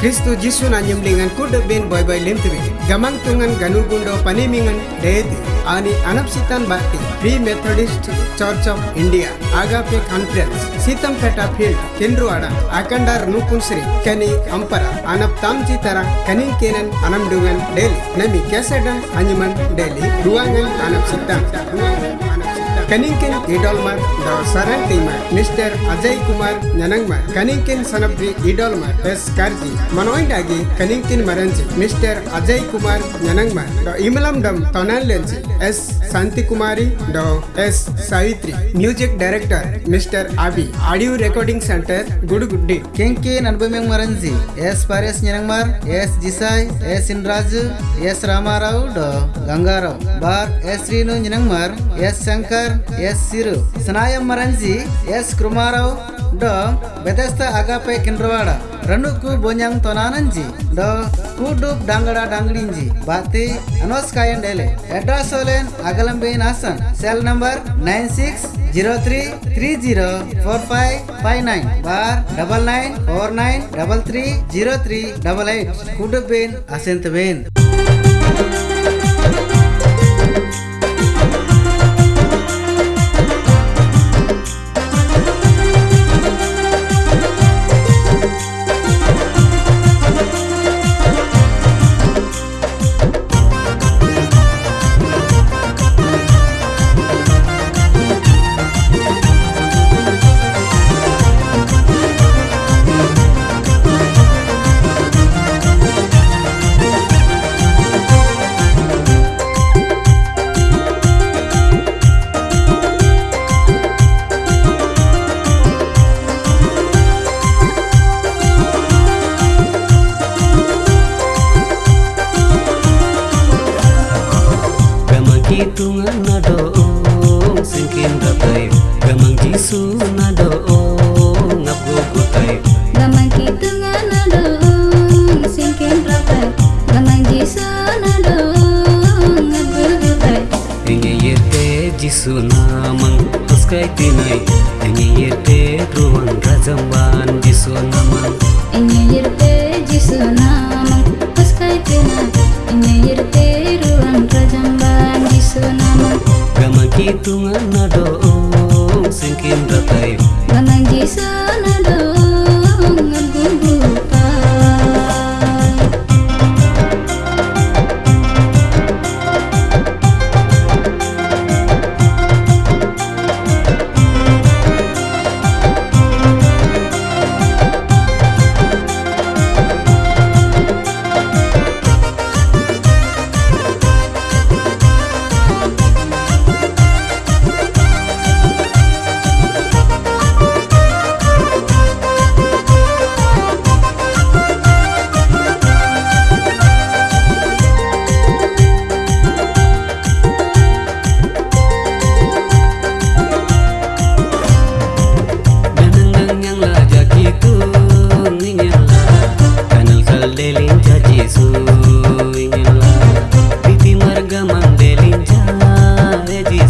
Kristo Jisu na nyemlingan kuda ben boy boy lemtri gamang tungan ganu gundo panimingan deeti. Ani anapsitan bakti. Free Methodist Church of India. Agape Conference. Sitam Peta Field. Kendruada Akandar Nupunsri Kani Ampara. Anap Tamji Tara Kanin Kenan Anam Dungan Delhi Nami Kesedan Anyuman Delhi Ruangan Anap Ruangan Anap Kaninkin Idolmar The Sarantima, Mr. Ajay Kumar Nyanangmar Kaninkin Sanabri Idolmar S. Karji Manoindagi Kaninkin Maranji Mr. Ajay Kumar Nyanangmar The Imalam Dam S. Santi Kumari The S. Savitri Music Director Mr. Abi Audio Recording Center Guduguddi Kenke Nanbumeng Maranji, S. Pares Nyanangmar, S. Jisai, S. Indraju, S. Ramarao do Gangarao, Bar S. Rinu Nyanangmar, S. Shankar, S ಸಿರು ಸನಾಯಂ ಮರಂಜಿ S ಕುಮಾರವ್ ಡೋ ಬೆದೆಸ್ತ ಅಗಾಪೆ ಕಿಂಡ್ರವಾಡ ರನುಕು ಬೋನ್ಯಾಂಗ್ ತೊನಾನಂಜಿ ಡೋ ಕೂಡುಪ್ ಡಾಂಗಡ ಡಾಂಗಡಿಂಜಿ ಬಾತಿ ಅನೋಸ್ಕಾಯನ್ ಡೇಲೆ ಅಡ್ರೆಸ್ ಓಲೆನ್ ಅಗಲಂಬೇನ್ Hassan cell number nine six zero three three zero four five five nine बार double nine four nine double three zero three double eight कुडबेन असेंत बेन hitungan na doong singkin datay Gamang jisu na doong ngabgugutay Gamang kitungan na doong singkin rapat Gamang jiso na doong nagugutay Ingiyete jisu namang paskay tinay Ingiyete ruang rajamban jisu namang tungan nado. Oh. dice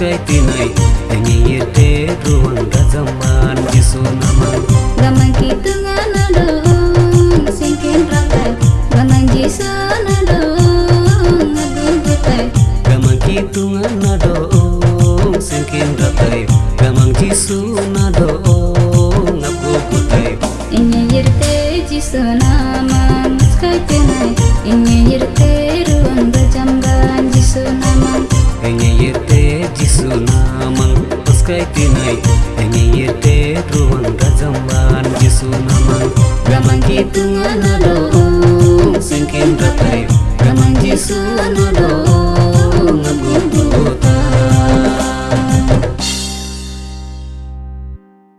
paskai tinai enye yete ruang gazaman jisu namang Gamang kitungan adong singkin rakai Gamang jisan adong agugutai gamang kitungan nadong singkin ratai gamang jisu nadong ngaku kutai Inye yirte jisunamang Skai tenai Inye yirte paskai tinai enye yete ruang gazaman jisu namang gamang kitungan nadong singkin ratai gamang jisu nadong